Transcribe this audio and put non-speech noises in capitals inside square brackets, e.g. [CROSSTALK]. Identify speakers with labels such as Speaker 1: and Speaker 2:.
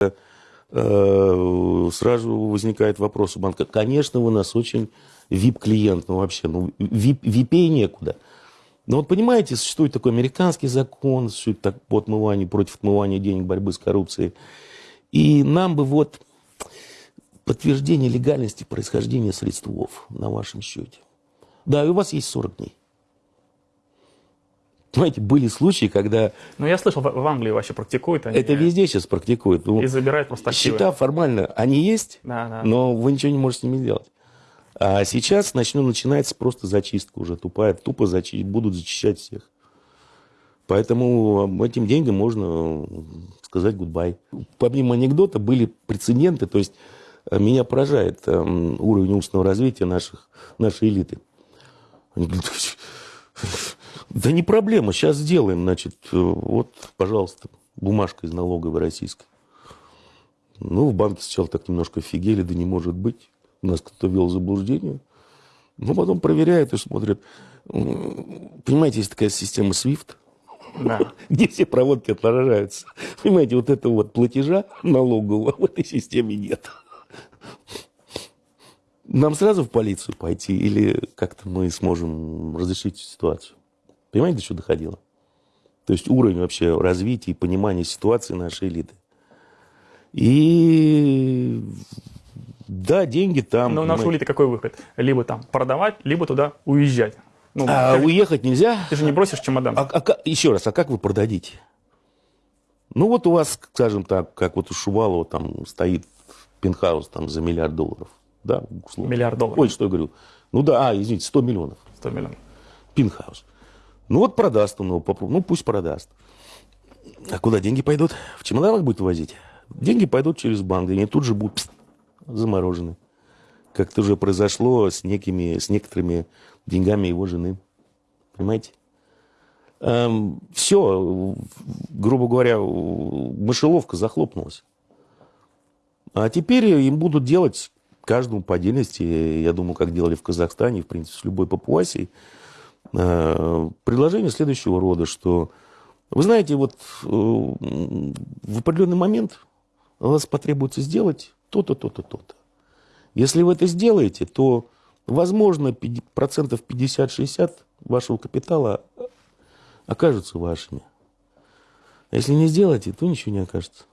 Speaker 1: э, сразу возникает вопрос у банка. Конечно, вы нас очень VIP-клиент, ну вообще, ну VIP, випей некуда. Но вот понимаете, существует такой американский закон, существует так, по отмыванию, против отмывания денег, борьбы с коррупцией. И нам бы вот подтверждение легальности происхождения средств на вашем счете. Да, и у вас есть 40 дней. Понимаете, были случаи, когда...
Speaker 2: Ну, я слышал, в Англии вообще практикуют они.
Speaker 1: Это везде сейчас практикуют. Ну,
Speaker 2: и забирают просто
Speaker 1: активы. Счета формально, они есть,
Speaker 2: да, да.
Speaker 1: но вы ничего не можете с ними сделать. А сейчас начну, начинается просто зачистка уже тупая. Тупо зачи... будут зачищать всех. Поэтому этим деньгам можно сказать гудбай. Помимо анекдота были прецеденты, то есть э, меня поражает э, уровень умственного развития наших, нашей элиты. Они говорят, да не проблема, сейчас сделаем, значит, э, вот, пожалуйста, бумажка из налоговой российской. Ну, в банке сначала так немножко офигели, да не может быть. Нас кто-то вел заблуждение. Но потом проверяют и смотрят. Понимаете, есть такая система SWIFT, да. [LAUGHS] где все проводки отражаются. Понимаете, вот этого вот платежа налогового в этой системе нет. Нам сразу в полицию пойти или как-то мы сможем разрешить ситуацию? Понимаете, до чего доходило? То есть уровень вообще развития и понимания ситуации нашей элиты. И да, деньги там.
Speaker 2: Но у нашей элиты какой выход? Либо там продавать, либо туда уезжать.
Speaker 1: Ну, а как... уехать нельзя?
Speaker 2: Ты же не бросишь чемодан.
Speaker 1: А, а, еще раз, а как вы продадите? Ну вот у вас, скажем так, как вот у Шувалова там стоит пентхаус там за миллиард долларов. Да,
Speaker 2: условно. Миллиард долларов.
Speaker 1: Ой, что я говорю? Ну да, а, извините, 100 миллионов.
Speaker 2: 100 миллионов.
Speaker 1: Пинхаус. Ну вот продаст он его, ну пусть продаст. А куда деньги пойдут? В чемоданах будет возить? Деньги пойдут через банк, и они тут же будут пс, заморожены. Как это уже произошло с, некими, с некоторыми деньгами его жены. Понимаете? Эм, все, грубо говоря, мышеловка захлопнулась. А теперь им будут делать каждому по отдельности, я думаю, как делали в Казахстане, в принципе, с любой папуасией, предложение следующего рода, что, вы знаете, вот э, в определенный момент у вас потребуется сделать то-то, то-то, то-то. Если вы это сделаете, то, возможно, процентов 50-60 вашего капитала окажутся вашими. А если не сделаете, то ничего не окажется.